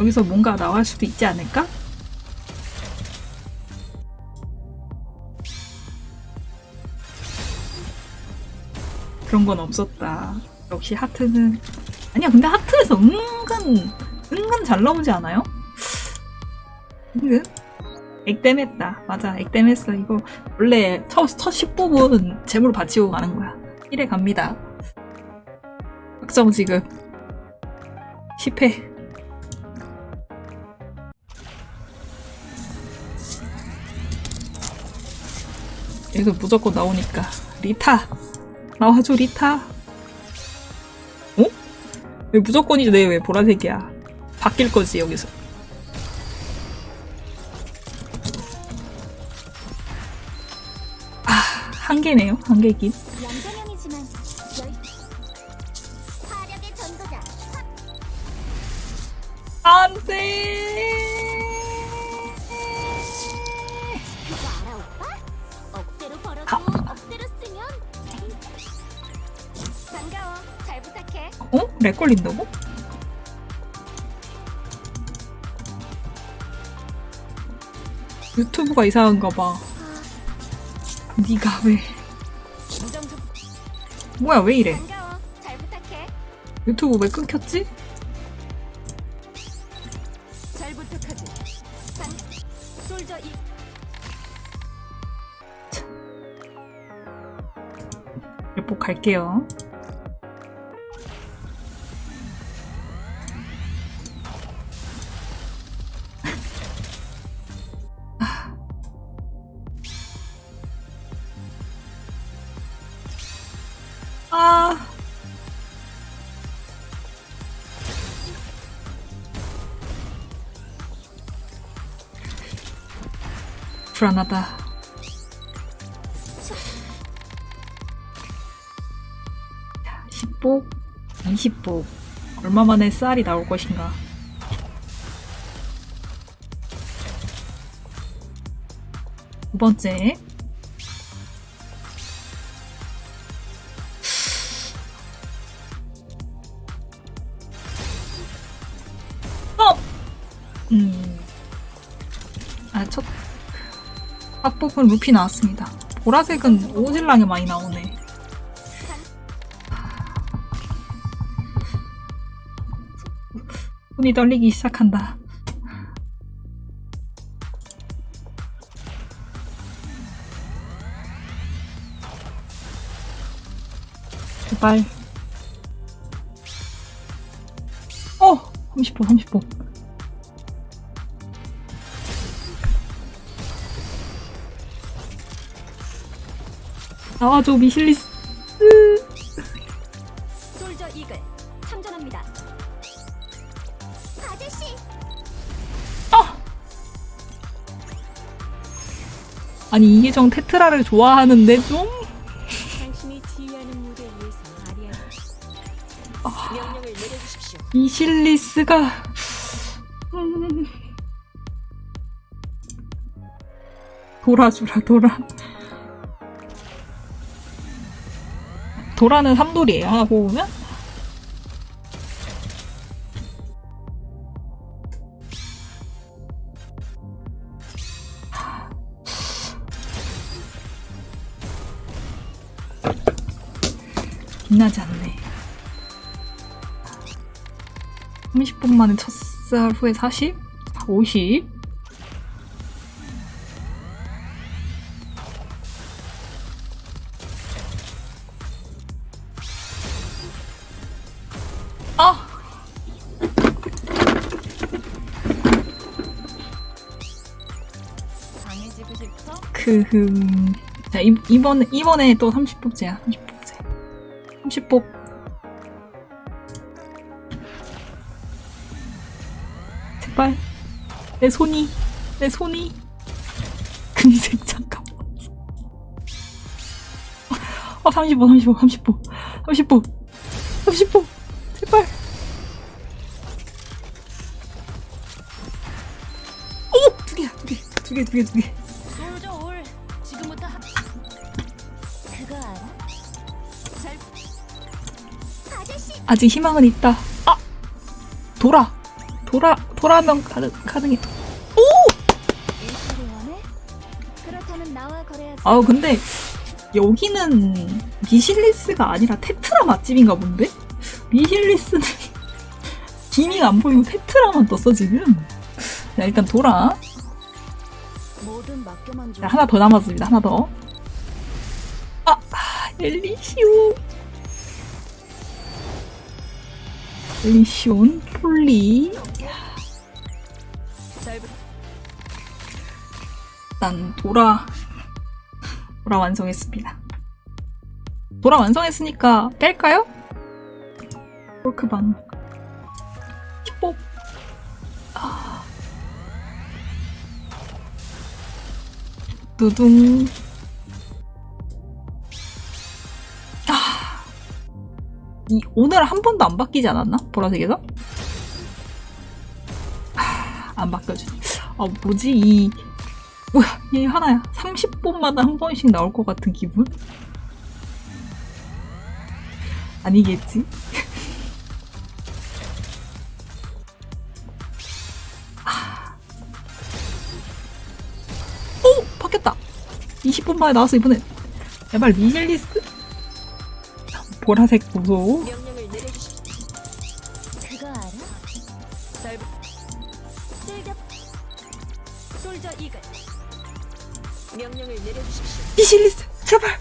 여기서 뭔가 나올 수도 있지 않을까? 그런 건 없었다. 역시 하트는 아니야 근데 하트에서 은근 은근 잘 나오지 않아요? 은근 액땜했다. 맞아 액땜했어. 이거 원래 첫, 첫 10부분 재물 바치고 가는 거야. 1회 갑니다. 확정 지금 10회 여기서 무조건 나오니까. 리타. 나와줘 리타. 어? 왜 무조건이지? 내 왜 보라색이야. 바뀔 거지 여기서. 아한 개네요 한 개긴. 안돼 어? 렉 걸린다고? 유튜브가 이상한가 봐 니가 왜 뭐야 왜 이래 유튜브 왜 끊겼지? 이몇 갈게요 아. 불안하다. 10복, 20복. 얼마 만에 쌀이 나올 것인가. 두 번째. 음. 아, 첫, 합복은 루피 나왔습니다. 보라색은 오질랑에 많이 나오네. 손이 떨리기 시작한다. 제발. 어! 30호, 30호. 나와줘, 미실리스. 솔저 이글 참전합니다 아저씨 아니, 이계정 테트라를 좋아하는데 좀? 내려주십시오 미실리스가. 음. 돌아주라, 돌아. 도라는 삼돌이에요, 하나 보면? 빛나지 않네. 30분 만에 첫살 후에 40? 50? 음. 자, 이, 이번, 이번에 또 30뽑제야. 30뽑제. 30뽑. 제발. 내 손이, 내 손이. 금색, 잠깐만. 어, 35, 35, 30뽑. 30뽑. 30뽑. 제발. 오! 두 개야, 두 개. 두 개, 두 개, 두 개. 아직 희망은 있다. 아! 돌아! 돌아 돌아면 가능 가능해. 거래하지. 아 근데 여기는 미실리스가 아니라 테트라 맛집인가 본데? 미실리스는 기미가 안 보이고 테트라만 떴어 지금. 자 일단 돌아. 자, 하나 더 남았습니다. 하나 더. 아, 아, 엘리시오. 리시온, 폴리. 일단 돌아. 돌아 완성했습니다. 돌아 완성했으니까 뺄까요? 폴크방. 15. 아. 두둥. 이, 오늘 한 번도 안 바뀌지 않았나? 보라색에서? 아, 안 바뀌어주네. 아, 뭐지, 이. 뭐야, 이 하나야. 30분마다 한 번씩 나올 것 같은 기분? 아니겠지? 아. 오! 바뀌었다! 20분 만에 나왔어, 이번엔. 제발, 미실리스? 보라색 내려주십시오. 미실리스! 제발!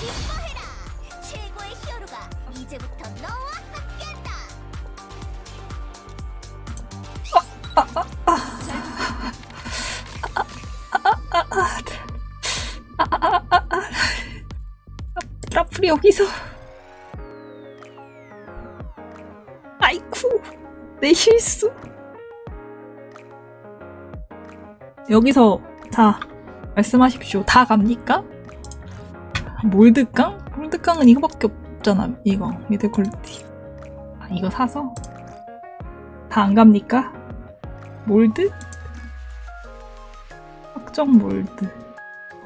최 라플이 여기서. 아이쿠, 내 실수. 여기서, 자, 말씀하십시오. 다 갑니까? 몰드깡? 몰드깡은 이거밖에 없잖아, 이거. 미드 퀄리티. 아, 이거 사서? 다 안 갑니까? 몰드? 확정 몰드.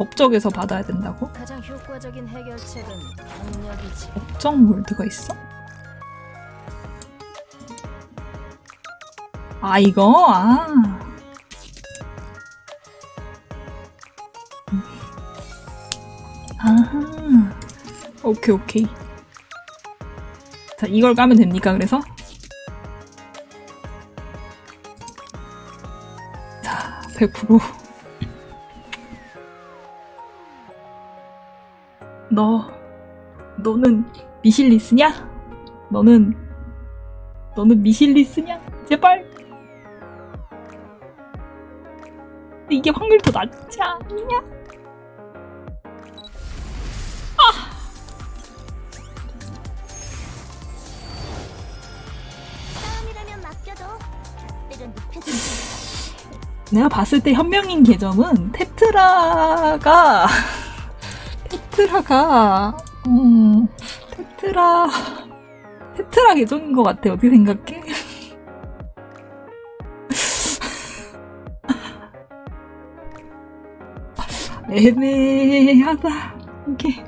법적에서 받아야 된다고? 가장 효과적인 해결책은 강력이지. 법정 몰드가 있어? 아 이거 아 음. 아하 오케이 오케이 자 이걸 까면 됩니까 그래서? 자100% 너 너는 미실리스냐? 너는 너는 미실리스냐? 제발 이게 확률 더 낮지 않냐? 때론 눕혀진 내가 봤을 때 현명인 계정은 테트라가 테트라가 음 테트라 테트라 계정인 것 같아 어떻게 생각해? 애매하다 이게